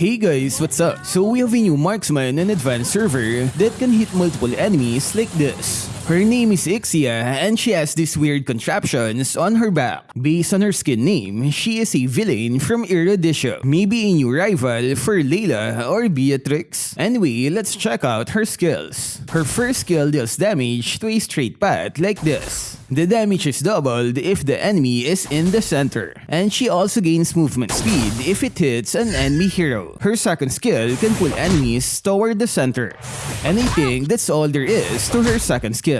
Hey guys, what's up? So we have a new marksman and advanced server that can hit multiple enemies like this. Her name is Ixia and she has these weird contraptions on her back. Based on her skin name, she is a villain from Eruditio. Maybe a new rival for Layla or Beatrix. Anyway, let's check out her skills. Her first skill deals damage to a straight path like this. The damage is doubled if the enemy is in the center. And she also gains movement speed if it hits an enemy hero. Her second skill can pull enemies toward the center. And I think that's all there is to her second skill.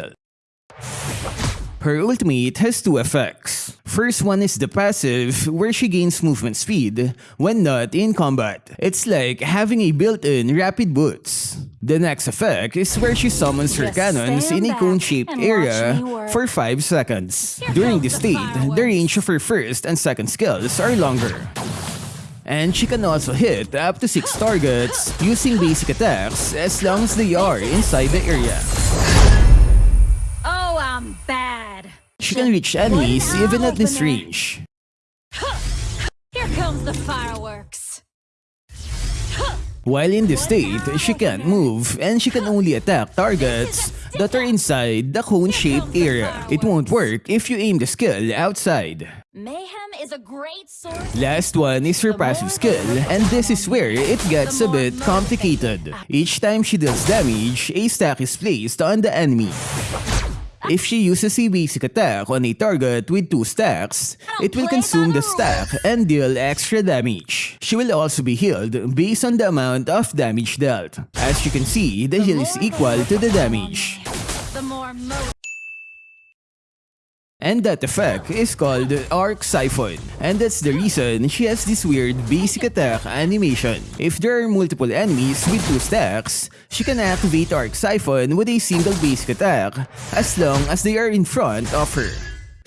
Her ultimate has two effects. First one is the passive, where she gains movement speed when not in combat. It's like having a built-in rapid boots. The next effect is where she summons her Just cannons in a cone-shaped area for 5 seconds. During this state, the range of her first and second skills are longer. And she can also hit up to 6 targets using basic attacks as long as they are inside the area. Oh, I'm bad. She can reach enemies even at this range. Here comes the fireworks. While in this state, she can't move and she can only attack targets that are inside the cone-shaped area. It won't work if you aim the skill outside. Mayhem is a great source. Last one is her passive skill, and this is where it gets a bit complicated. Each time she deals damage, a stack is placed on the enemy. If she uses a basic attack on a target with two stacks, it will consume the stack and deal extra damage. She will also be healed based on the amount of damage dealt. As you can see, the heal is equal to the damage. And that effect is called Arc Siphon. And that's the reason she has this weird basic attack animation. If there are multiple enemies with two stacks, she can activate Arc Siphon with a single basic attack as long as they are in front of her.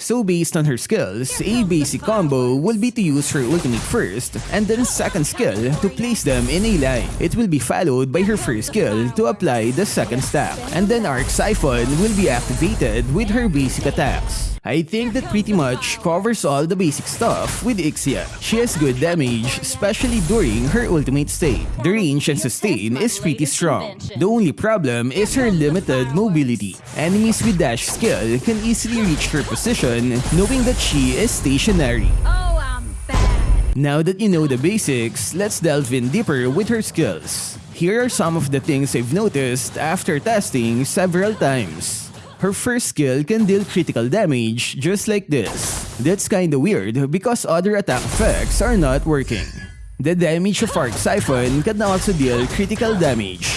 So based on her skills, a basic combo will be to use her ultimate first, and then second skill to place them in a line. It will be followed by her first skill to apply the second stack, and then Arc Siphon will be activated with her basic attacks. I think that pretty much covers all the basic stuff with Ixia. She has good damage, especially during her ultimate state. The range and sustain is pretty strong. The only problem is her limited mobility. Enemies with dash skill can easily reach her position knowing that she is stationary. Oh. Now that you know the basics, let's delve in deeper with her skills. Here are some of the things I've noticed after testing several times. Her first skill can deal critical damage just like this. That's kinda weird because other attack effects are not working. The damage of Arc Siphon can also deal critical damage.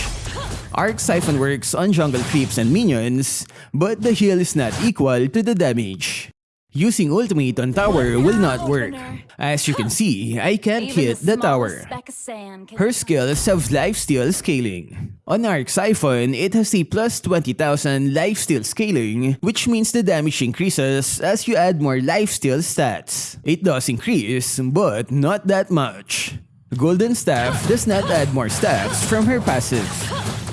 Arc Siphon works on jungle creeps and minions, but the heal is not equal to the damage. Using ultimate on tower will not work. As you can see, I can't hit the tower. speck of sand can Her skills have lifesteal scaling. On Arc Siphon, it has a plus 20,000 lifesteal scaling, which means the damage increases as you add more lifesteal stats. It does increase, but not that much. Golden Staff does not add more stats from her passive.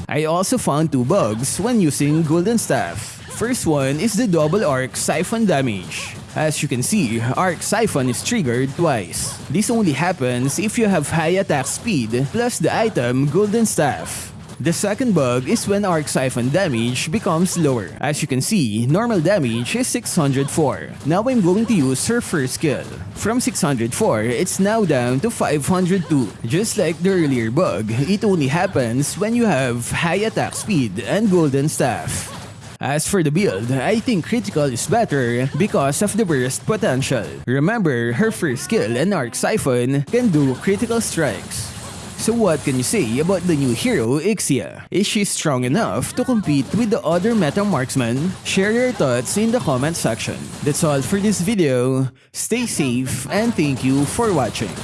I also found two bugs when using Golden Staff. First one is the double arc siphon damage. As you can see, arc siphon is triggered twice. This only happens if you have high attack speed plus the item Golden Staff. The second bug is when arc siphon damage becomes lower. As you can see, normal damage is 604. Now I'm going to use her first skill. From 604, it's now down to 502. Just like the earlier bug, it only happens when you have high attack speed and golden staff. As for the build, I think critical is better because of the burst potential. Remember, her first skill and arc siphon can do critical strikes. So what can you say about the new hero, Ixia? Is she strong enough to compete with the other meta marksmen? Share your thoughts in the comment section. That's all for this video. Stay safe and thank you for watching.